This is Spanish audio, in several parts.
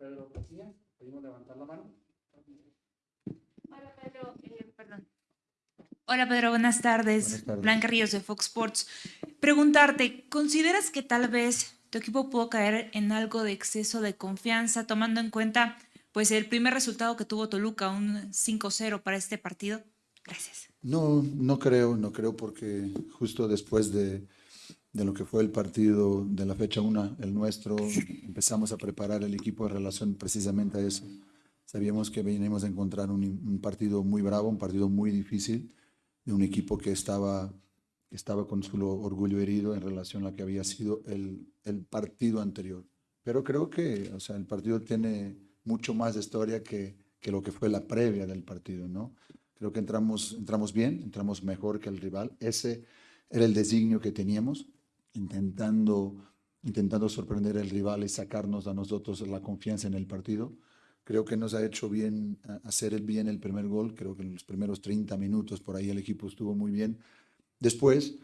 Pedro García, pedimos levantar la mano. Hola Pedro, eh, perdón. Hola Pedro, buenas tardes. Buenas tardes. Blanca Ríos de Fox Sports. Preguntarte, ¿consideras que tal vez tu equipo pudo caer en algo de exceso de confianza, tomando en cuenta pues el primer resultado que tuvo Toluca, un 5-0 para este partido? Gracias. No, no creo, no creo porque justo después de, de lo que fue el partido de la fecha 1, el nuestro, empezamos a preparar el equipo en relación precisamente a eso. Sabíamos que veníamos a encontrar un, partido muy bravo, un partido muy difícil, de un equipo que estaba, que estaba con su orgullo herido en relación a lo que había sido el, el partido anterior. Pero creo que o sea, el partido tiene mucho más de historia que, que lo que fue la previa del partido, ¿no? Creo que entramos, entramos bien, entramos mejor que el rival. Ese era el designio que teníamos, intentando, intentando sorprender al rival y sacarnos a nosotros la confianza en el partido. Creo que nos ha hecho bien a- hacer el bien el primer gol. Creo que en los primeros 30 minutos por ahí el equipo estuvo muy bien. Después,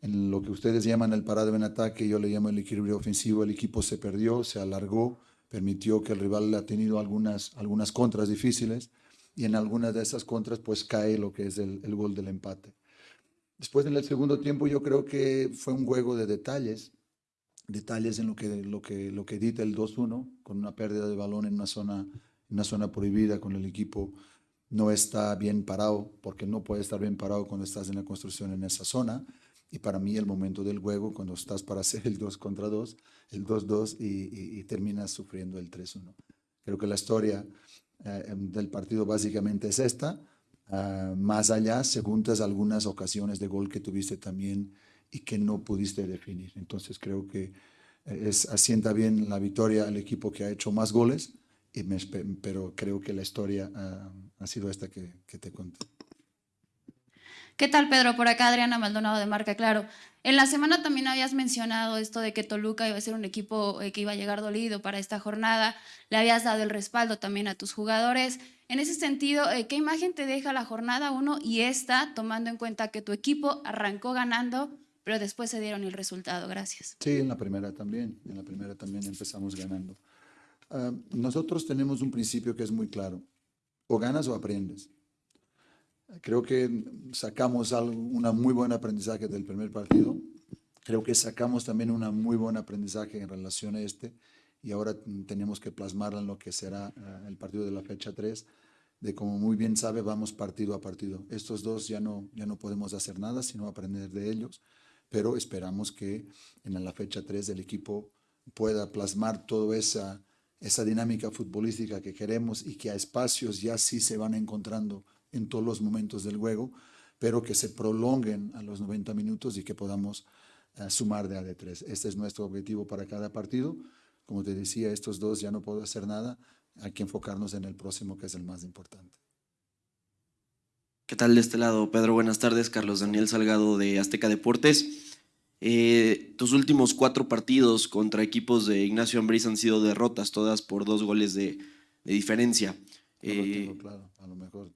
en lo que ustedes llaman el parado en ataque, yo le llamo el equilibrio ofensivo, el equipo se perdió, se alargó, permitió que el rival ha tenido algunas, algunas contras difíciles y en algunas de esas contras pues cae lo que es el, el gol del empate. Después en el segundo tiempo yo creo que fue un juego de detalles, detalles en lo que, lo que, lo que dita el 2-1, con una pérdida de balón en una, zona, una zona prohibida, con el equipo no está bien parado, porque no puede estar bien parado cuando estás en la construcción en esa zona. Y para mí el momento del juego, cuando estás para hacer el 2 contra 2, el 2-2 y, y- y terminas sufriendo el 3-1. Creo que la historia eh, em, del partido básicamente es esta. Ah, más allá, se juntas algunas ocasiones de gol que tuviste también y que no pudiste definir. Entonces creo que eh, es, asienta bien la victoria al equipo que ha hecho más goles, y me pero creo que la historia ah, ha sido esta que, que te conté. ¿Qué tal, Pedro? Por acá Adriana Maldonado de Marca Claro. En la semana también habías mencionado esto de que Toluca iba a ser un equipo eh, que iba a llegar dolido para esta jornada. Le habías dado el respaldo también a tus jugadores. En ese sentido, eh, ¿qué imagen te deja la jornada 1 y esta, tomando en cuenta que tu equipo arrancó ganando, pero después se dieron el resultado? Gracias. Sí, en la primera también, en la primera también empezamos ganando. Ah, nosotros tenemos un principio que es muy claro, o ganas o aprendes. Creo que sacamos algo, una muy buen aprendizaje del primer partido, creo que sacamos también una muy buen aprendizaje en relación a este, y ahora tenemos que plasmarlo en lo que será ah, el partido de la fecha 3, de como muy bien sabe, vamos partido a partido. Estos dos ya no, ya no podemos hacer nada, sino aprender de ellos pero esperamos que en la fecha 3 el equipo pueda plasmar toda esa, esa dinámica futbolística que queremos y que a espacios ya sí se van encontrando en todos los momentos del juego, pero que se prolonguen a los 90 minutos y que podamos eh, sumar de A de 3. Este es nuestro objetivo para cada partido. Como te decía, estos dos ya no puedo hacer nada, hay que enfocarnos en el próximo que es el más importante. ¿Qué tal de este lado, Pedro? Buenas tardes, Carlos Daniel Salgado de Azteca Deportes. Eh, tus últimos cuatro partidos contra equipos de Ignacio Ambriz han sido derrotas, todas por dos goles de, de diferencia. No lo Eh, tengo claro, a lo mejor.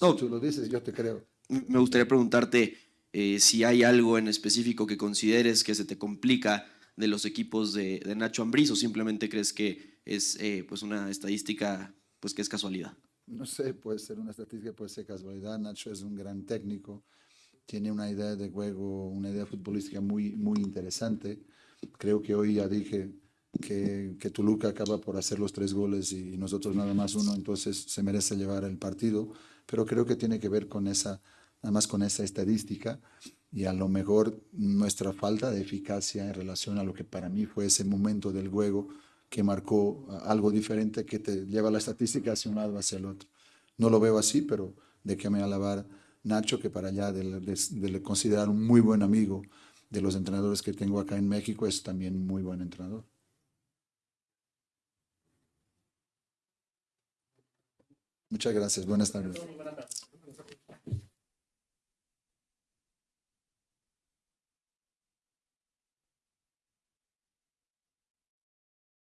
no. Si tú lo dices, yo te creo. me gustaría preguntarte eh, si hay algo en específico que consideres que se te complica de los equipos de, de Nacho Ambriz o simplemente crees que es eh, pues una estadística pues que es casualidad. No sé, puede ser una estadística, puede ser casualidad. Nacho es un gran técnico, tiene una idea de juego, una idea futbolística muy, muy interesante. Creo que hoy ya dije que, que Toluca acaba por hacer los tres goles y nosotros nada más uno, entonces se merece llevar el partido, pero creo que tiene que ver con esa, nada más con esa estadística y a lo mejor nuestra falta de eficacia en relación a lo que para mí fue ese momento del juego que marcó algo diferente que te lleva la estadística hacia un lado hacia el otro. No lo veo así, pero déjame alabar Nacho, que para allá de, de, de considerar un muy buen amigo de los entrenadores que tengo acá en México, es también muy buen entrenador. Muchas gracias. Buenas tardes.